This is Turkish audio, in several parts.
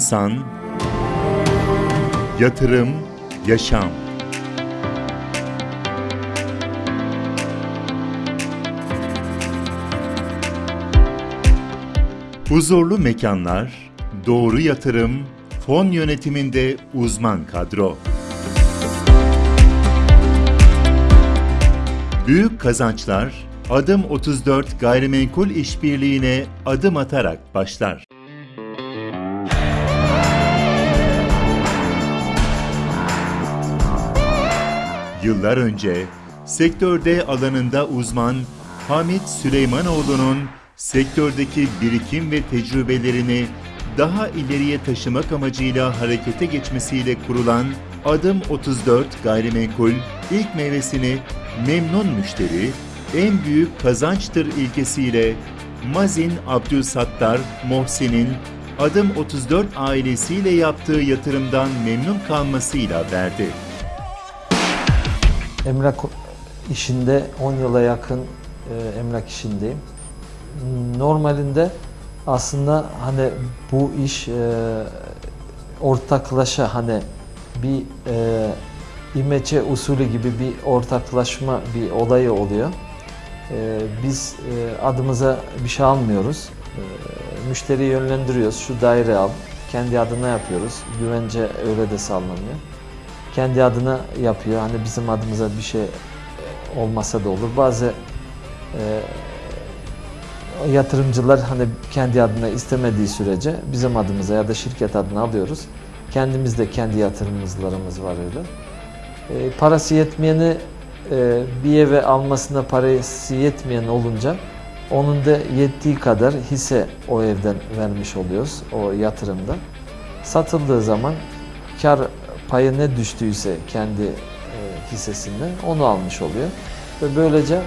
İnsan, yatırım, yaşam. Huzurlu mekanlar, doğru yatırım, fon yönetiminde uzman kadro. Büyük kazançlar Adım 34 gayrimenkul işbirliğine adım atarak başlar. Yıllar önce sektörde alanında uzman Hamit Süleymanoğlu'nun sektördeki birikim ve tecrübelerini daha ileriye taşımak amacıyla harekete geçmesiyle kurulan Adım 34 Gayrimenkul ilk meyvesini memnun müşteri, en büyük kazançtır ilkesiyle Mazin Abdülsattar Mohsin'in Adım 34 ailesiyle yaptığı yatırımdan memnun kalmasıyla verdi. Emlak işinde 10 yıla yakın e, emlak işindeyim. Normalinde aslında hani bu iş e, ortaklaşa hani bir e, imece usulü gibi bir ortaklaşma bir olayı oluyor. E, biz adımıza bir şey almıyoruz. E, müşteriyi yönlendiriyoruz. Şu daire al. Kendi adına yapıyoruz. Güvence öyle de sağlanıyor. Kendi adına yapıyor. Hani bizim adımıza bir şey olmasa da olur. Bazı e, yatırımcılar hani kendi adına istemediği sürece bizim adımıza ya da şirket adına alıyoruz. Kendimiz de kendi yatırımcılarımız var öyle. E, parası yetmeyeni e, bir eve almasına parası yetmeyen olunca onun da yettiği kadar hisse o evden vermiş oluyoruz o yatırımda. Satıldığı zaman kar payı ne düştüyse kendi e, hissesinden onu almış oluyor. Ve böylece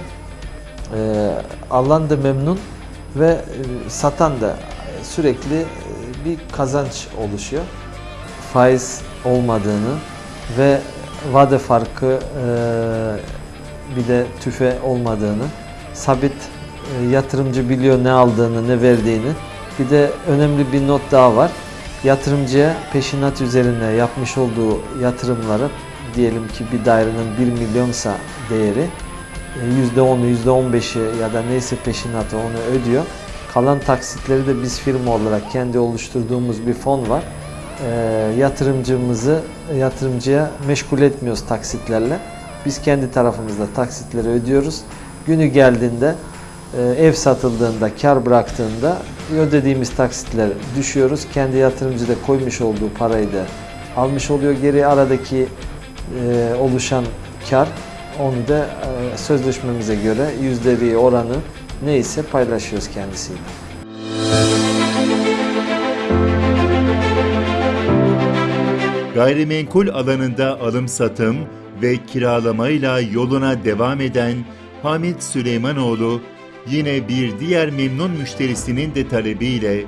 e, alan da memnun ve e, satan da sürekli e, bir kazanç oluşuyor. Faiz olmadığını ve vade farkı e, bir de tüfe olmadığını, sabit e, yatırımcı biliyor ne aldığını, ne verdiğini. Bir de önemli bir not daha var. Yatırımcıya peşinat üzerine yapmış olduğu yatırımları diyelim ki bir dairenin 1 milyonsa değeri %10'u, %15'i ya da neyse peşinatı onu ödüyor. Kalan taksitleri de biz firma olarak kendi oluşturduğumuz bir fon var. E, yatırımcımızı yatırımcıya meşgul etmiyoruz taksitlerle. Biz kendi tarafımızda taksitleri ödüyoruz. Günü geldiğinde e, ev satıldığında, kar bıraktığında ödediğimiz taksitler düşüyoruz. Kendi yatırımcı da koymuş olduğu parayı da almış oluyor. Geri aradaki e, oluşan kar onu da e, sözleşmemize göre yüzdevi oranı neyse paylaşıyoruz kendisiyle. Gayrimenkul alanında alım satım ve kiralamayla yoluna devam eden Hamit Süleymanoğlu yine bir diğer memnun müşterisinin de talebiyle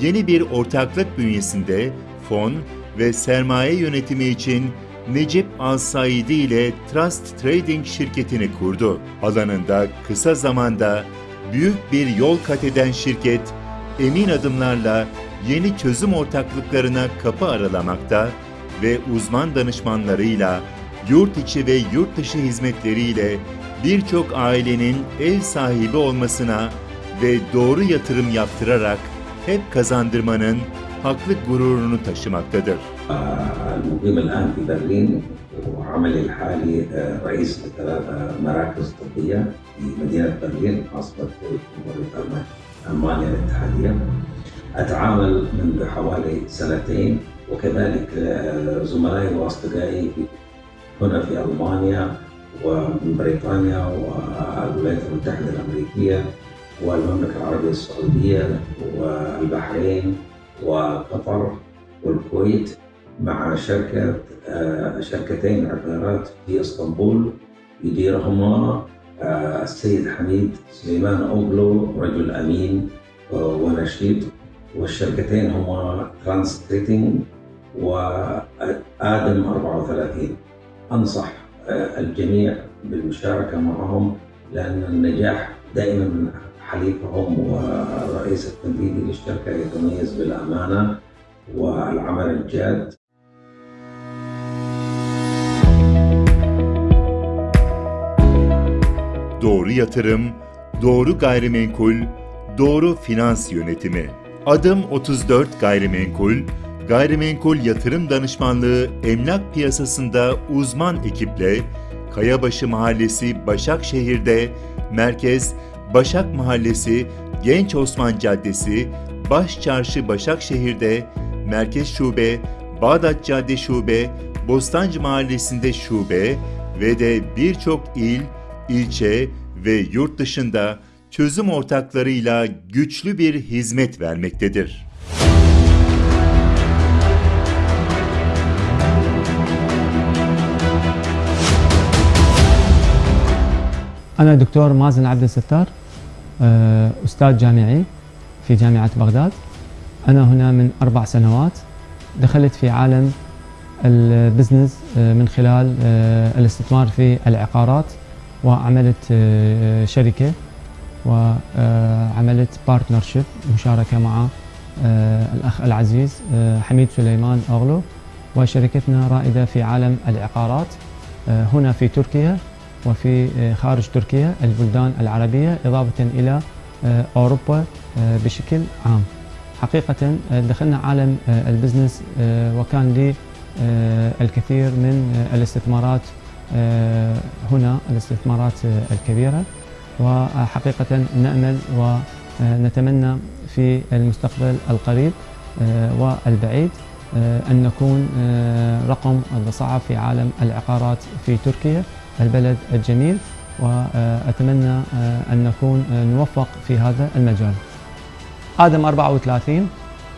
yeni bir ortaklık bünyesinde fon ve sermaye yönetimi için Necip Al-Saidi ile Trust Trading şirketini kurdu. Alanında kısa zamanda büyük bir yol kat eden şirket, emin adımlarla yeni çözüm ortaklıklarına kapı aralamakta ve uzman danışmanlarıyla, yurt içi ve yurt dışı hizmetleriyle birçok ailenin ev sahibi olmasına ve doğru yatırım yaptırarak hep kazandırmanın haklı gururunu taşımaktadır. المقيم الآن في برلين وعملي الحالي رئيس لثلاث مراكز طبية في مدينة برلين عاصمة جمهورية ألمانيا الاتحادية. أتعامل منذ حوالي سنتين وكذلك زملائي وأصدقائي هنا في ألمانيا ومن بريطانيا والولايات المتحدة الأمريكية والمملكة العربية السعودية والبحرين وقطر والكويت مع شركة شركتين عقارات في إسطنبول. يديرهما السيد حميد سليمان أوغلو رجل أمين ونشيط. والشركتين هما ترانس تريتنج وآدم 34 أنصح الجميع بالمشاركة معهم لأن النجاح دائما حليفهم والرئيس التنفيذي للشركة يتميز بالأمانة والعمل الجاد Doğru yatırım, doğru gayrimenkul, doğru finans yönetimi. Adım 34 Gayrimenkul, gayrimenkul yatırım danışmanlığı emlak piyasasında uzman ekiple Kayabaşı Mahallesi Başakşehir'de, Merkez Başak Mahallesi Genç Osman Caddesi, Baş Çarşı Başakşehir'de, Merkez Şube, Bağdat Cadde Şube, Bostancı Mahallesi'nde şube ve de birçok il, ilçe ve yurt dışında çözüm ortaklarıyla güçlü bir hizmet vermektedir. أنا دكتور مازن عبد الستار آه، أستاذ جامعي في جامعة بغداد. أنا هنا من أربع سنوات. دخلت في عالم البزنس آه، من خلال آه، الاستثمار في العقارات وعملت شركة وعملت بارتنرشيب مشاركة مع الأخ العزيز حميد سليمان أغلو وشركتنا رائدة في عالم العقارات هنا في تركيا. وفي آه، خارج تركيا البلدان العربية إضافة إلى آه، أوروبا آه، بشكل عام. حقيقة دخلنا عالم البزنس وكان لي الكثير من الاستثمارات هنا الاستثمارات الكبيرة. وحقيقة نأمل ونتمنى في المستقبل القريب والبعيد أن نكون رقم صعب في عالم العقارات في تركيا. البلد الجميل وأتمنى آه، أن نكون آه، نوفق في هذا المجال. آدم 34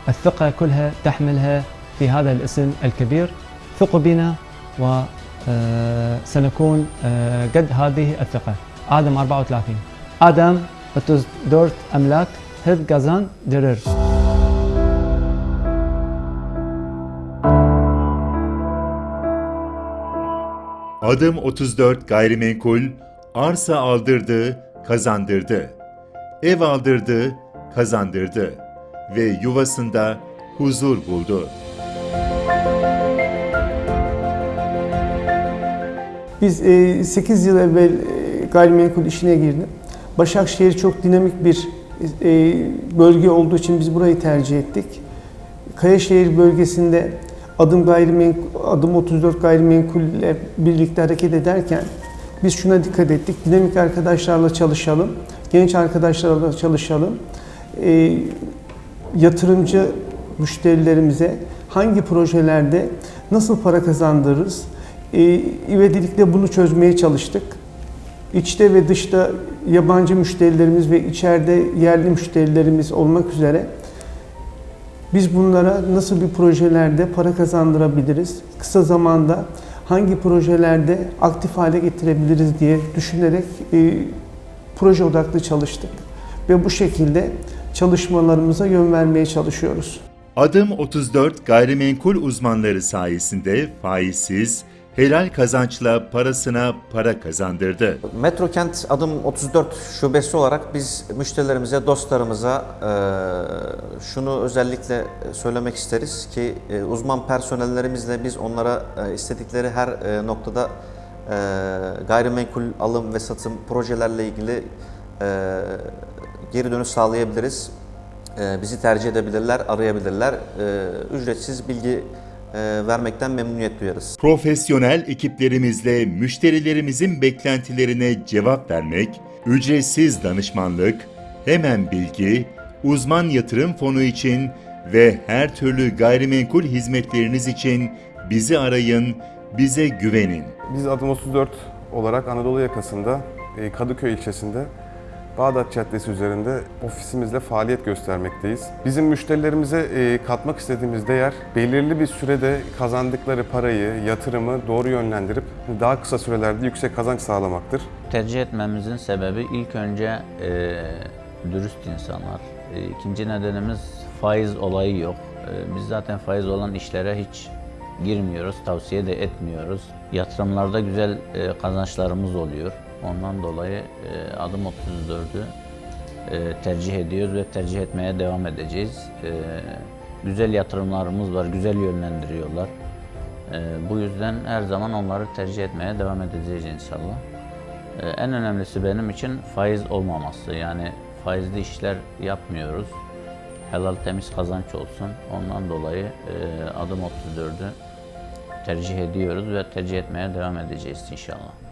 الثقة كلها تحملها في هذا الاسم الكبير. ثقوا بنا وسنكون قد هذه الثقة. آدم 34 آدم 34 أملاك هب gazan dirir. Adım 34 Gayrimenkul, arsa aldırdı, kazandırdı. Ev aldırdı, kazandırdı ve yuvasında huzur buldu. Biz 8 yıl evvel e, gayrimenkul işine girdim. Başakşehir çok dinamik bir e, bölge olduğu için biz burayı tercih ettik. Kayaşehir bölgesinde adım gayrimenkul, adım 34 gayrimenkul ile birlikte hareket ederken biz şuna dikkat ettik. Dinamik arkadaşlarla çalışalım, genç arkadaşlarla çalışalım. E, yatırımcı müşterilerimize hangi projelerde nasıl para kazandırırız? E, ivedilikle bunu çözmeye çalıştık. İçte ve dışta yabancı müşterilerimiz ve içeride yerli müşterilerimiz olmak üzere biz bunlara nasıl bir projelerde para kazandırabiliriz? Kısa zamanda hangi projelerde aktif hale getirebiliriz diye düşünerek e, proje odaklı çalıştık. Ve bu şekilde çalışmalarımıza yön vermeye çalışıyoruz. Adım 34 gayrimenkul uzmanları sayesinde faizsiz, helal kazançla parasına para kazandırdı. Metrokent adım 34 şubesi olarak biz müşterilerimize, dostlarımıza e, şunu özellikle söylemek isteriz ki e, uzman personellerimizle biz onlara e, istedikleri her noktada gayrimenkul alım ve satım projelerle ilgili geri dönüş sağlayabiliriz. Bizi tercih edebilirler, arayabilirler. Ücretsiz bilgi vermekten memnuniyet duyarız. Profesyonel ekiplerimizle müşterilerimizin beklentilerine cevap vermek, ücretsiz danışmanlık, hemen bilgi, uzman yatırım fonu için ve her türlü gayrimenkul hizmetleriniz için bizi arayın, bize güvenin. Biz adım 34 olarak Anadolu yakasında e, Kadıköy ilçesinde Bağdat Caddesi üzerinde ofisimizle faaliyet göstermekteyiz. Bizim müşterilerimize e, katmak istediğimiz değer belirli bir sürede kazandıkları parayı, yatırımı doğru yönlendirip daha kısa sürelerde yüksek kazanç sağlamaktır. Tercih etmemizin sebebi ilk önce e, dürüst insanlar. E, ikinci nedenimiz faiz olayı yok. E, biz zaten faiz olan işlere hiç girmiyoruz, tavsiye de etmiyoruz. Yatırımlarda güzel e, kazançlarımız oluyor. Ondan dolayı e, adım 34'ü e, tercih ediyoruz ve tercih etmeye devam edeceğiz. E, güzel yatırımlarımız var, güzel yönlendiriyorlar. Bu yüzden her zaman onları tercih etmeye devam edeceğiz inşallah. En önemlisi benim için faiz olmaması. Yani faizli işler yapmıyoruz. Helal temiz kazanç olsun. Ondan dolayı adım 34'ü tercih ediyoruz ve tercih etmeye devam edeceğiz inşallah.